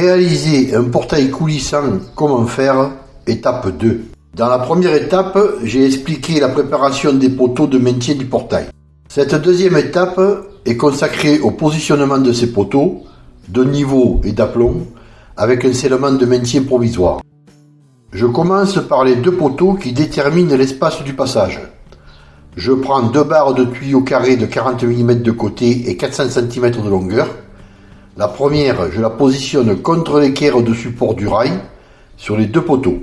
Réaliser un portail coulissant, comment faire? Étape 2. Dans la première étape, j'ai expliqué la préparation des poteaux de maintien du portail. Cette deuxième étape est consacrée au positionnement de ces poteaux, de niveau et d'aplomb, avec un scellement de maintien provisoire. Je commence par les deux poteaux qui déterminent l'espace du passage. Je prends deux barres de tuyaux carrés de 40 mm de côté et 400 cm de longueur. La première, je la positionne contre l'équerre de support du rail sur les deux poteaux.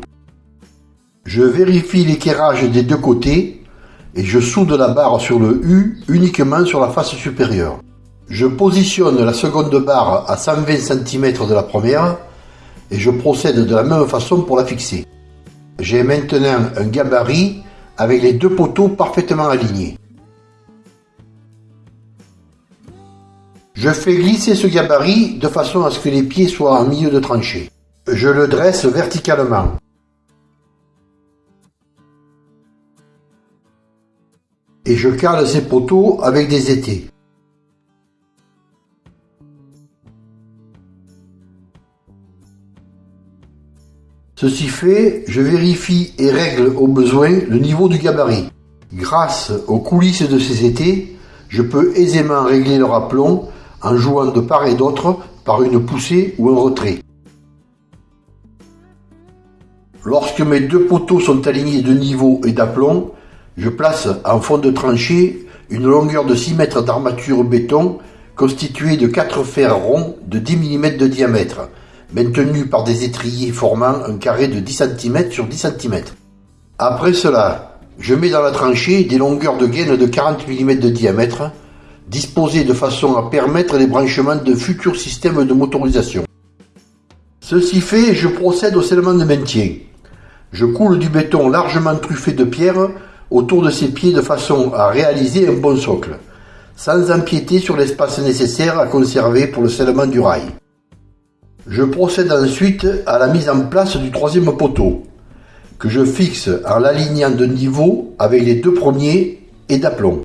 Je vérifie l'équerrage des deux côtés et je soude la barre sur le U uniquement sur la face supérieure. Je positionne la seconde barre à 120 cm de la première et je procède de la même façon pour la fixer. J'ai maintenant un gabarit avec les deux poteaux parfaitement alignés. Je fais glisser ce gabarit de façon à ce que les pieds soient en milieu de tranchée. Je le dresse verticalement. Et je cale ces poteaux avec des étés. Ceci fait, je vérifie et règle au besoin le niveau du gabarit. Grâce aux coulisses de ces étés, je peux aisément régler leur aplomb en jouant de part et d'autre par une poussée ou un retrait. Lorsque mes deux poteaux sont alignés de niveau et d'aplomb, je place en fond de tranchée une longueur de 6 mètres d'armature béton constituée de 4 fers ronds de 10 mm de diamètre maintenu par des étriers formant un carré de 10 cm sur 10 cm. Après cela, je mets dans la tranchée des longueurs de gaine de 40 mm de diamètre, disposées de façon à permettre les branchements de futurs systèmes de motorisation. Ceci fait, je procède au scellement de maintien. Je coule du béton largement truffé de pierre autour de ces pieds de façon à réaliser un bon socle, sans empiéter sur l'espace nécessaire à conserver pour le scellement du rail. Je procède ensuite à la mise en place du troisième poteau, que je fixe en l'alignant de niveau avec les deux premiers et d'aplomb.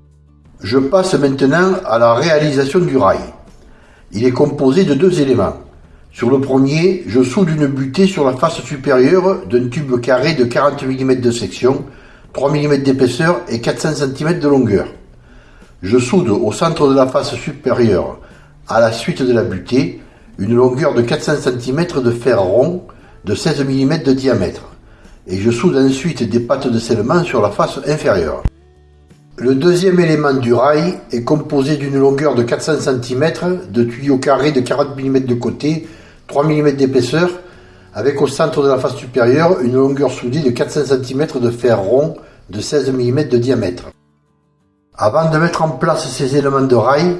Je passe maintenant à la réalisation du rail. Il est composé de deux éléments. Sur le premier, je soude une butée sur la face supérieure d'un tube carré de 40 mm de section, 3 mm d'épaisseur et 400 cm de longueur. Je soude au centre de la face supérieure, à la suite de la butée, une longueur de 400 cm de fer rond de 16 mm de diamètre, et je soude ensuite des pattes de scellement sur la face inférieure. Le deuxième élément du rail est composé d'une longueur de 400 cm de tuyaux carrés de 40 mm de côté, 3 mm d'épaisseur, avec au centre de la face supérieure une longueur soudée de 400 cm de fer rond de 16 mm de diamètre. Avant de mettre en place ces éléments de rail,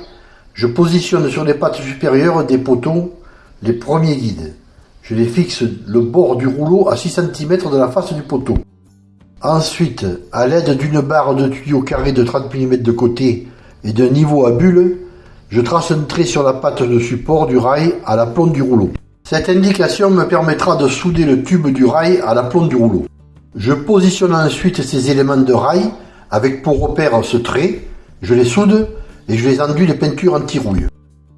je positionne sur les pattes supérieures des poteaux les premiers guides. Je les fixe le bord du rouleau à 6 cm de la face du poteau. Ensuite, à l'aide d'une barre de tuyau carré de 30 mm de côté et d'un niveau à bulle, je trace un trait sur la patte de support du rail à la plombe du rouleau. Cette indication me permettra de souder le tube du rail à la plombe du rouleau. Je positionne ensuite ces éléments de rail avec pour repère ce trait, je les soude et je les enduis de peinture anti-rouille.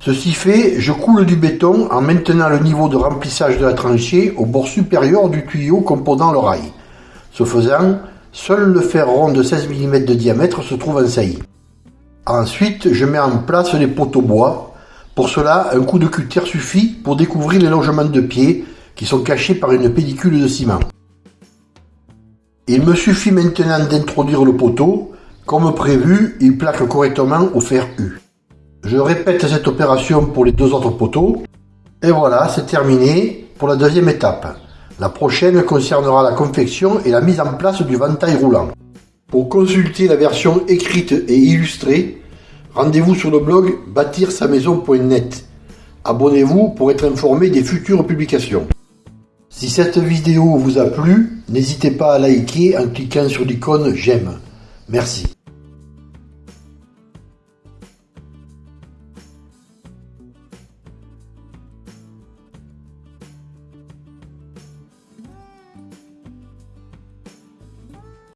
Ceci fait, je coule du béton en maintenant le niveau de remplissage de la tranchée au bord supérieur du tuyau composant le rail. Ce faisant, seul le fer rond de 16 mm de diamètre se trouve en saillie. Ensuite, je mets en place les poteaux bois. Pour cela, un coup de cutter suffit pour découvrir les logements de pieds qui sont cachés par une pellicule de ciment. Il me suffit maintenant d'introduire le poteau comme prévu, il plaque correctement au fer U. Je répète cette opération pour les deux autres poteaux. Et voilà, c'est terminé pour la deuxième étape. La prochaine concernera la confection et la mise en place du ventail roulant. Pour consulter la version écrite et illustrée, rendez-vous sur le blog bâtir-sa-maison.net. Abonnez-vous pour être informé des futures publications. Si cette vidéo vous a plu, n'hésitez pas à liker en cliquant sur l'icône j'aime. Merci.